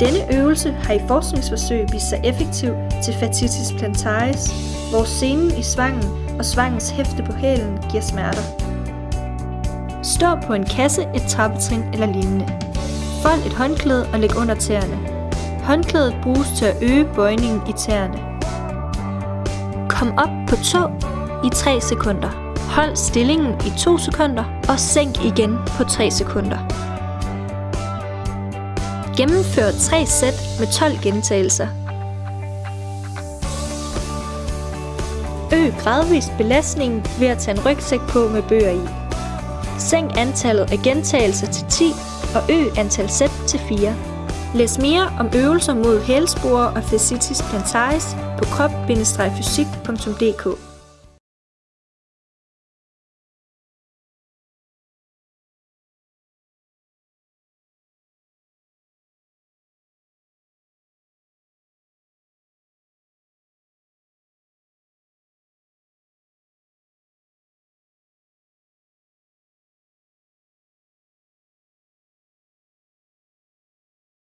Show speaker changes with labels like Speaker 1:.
Speaker 1: Denne øvelse har i forskningsforsøg vist sig effektiv til fasciitis plantaris, hvor senen i svangen og svangens hæfte på hælen giver smerter. Stå på en kasse, et trappetrin eller lignende. Fold et håndklæde og læg under tæerne. Håndklædet bruges til at øge bøjningen i tæerne. Kom op på tå i 3 sekunder. Hold stillingen i 2 sekunder og sænk igen på 3 sekunder. Gennemfør 3 sæt med 12 gentagelser. Øg gradvist belastningen ved at tage en rygsæk på med bøger i. Sænk antallet af gentagelser til 10 og øg antal sæt til 4. Læs mere om øvelser mod hælsporer og fasciitis plantaris på krop-fysik.dk